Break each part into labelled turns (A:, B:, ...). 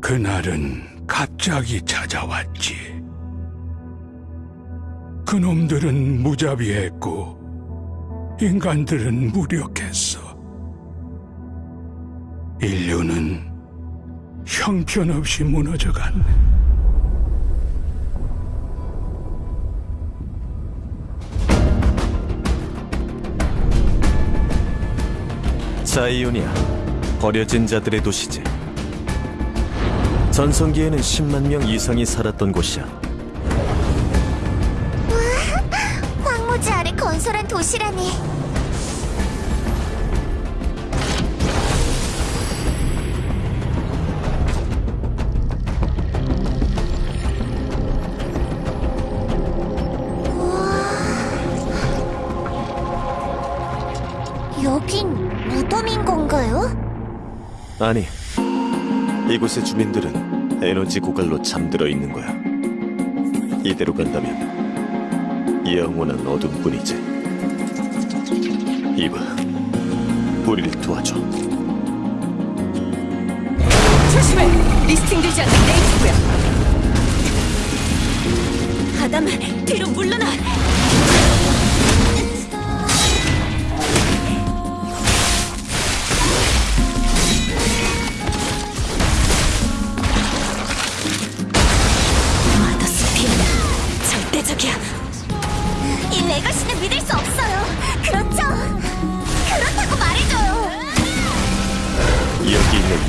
A: 그날은 갑자기 찾아왔지. 그놈들은 무자비했고, 인간들은 무력했어. 인류는 형편없이 무너져갔 네.
B: 사이오니아 버려진 자들의 도시지 전성기에는 10만 명 이상이 살았던 곳이야
C: 황무지 아래 건설한 도시라니. 여긴 무덤인 건가요?
B: 아니 이곳의 주민들은 에너지 고갈로 잠들어 있는 거야 이대로 간다면 영원한 어둠뿐이지 이봐 우리를 도와줘
D: 조심해! 리스팅되지 않는 레이스고요. 아담, 뒤로 물러나!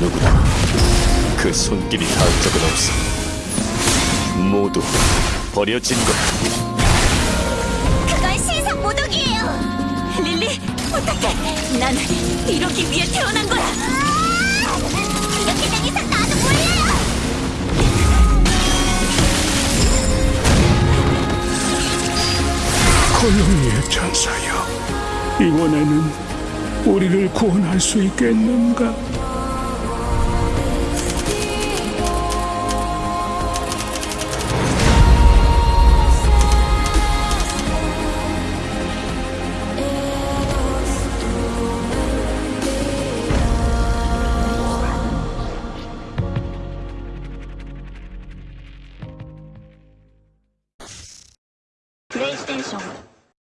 B: 누구도 그 손길이 닿은 적은 없어 모두 버려진 거야
C: 그건 신상 모독이에요.
D: 릴리, 부탁해! 난 이러기 위해 태어난 거야!
C: 이렇게 된 이상 나도 몰라요.
A: 콜로니의 천사여, 이번에는 우리를 구원할 수 있겠는가? 英雄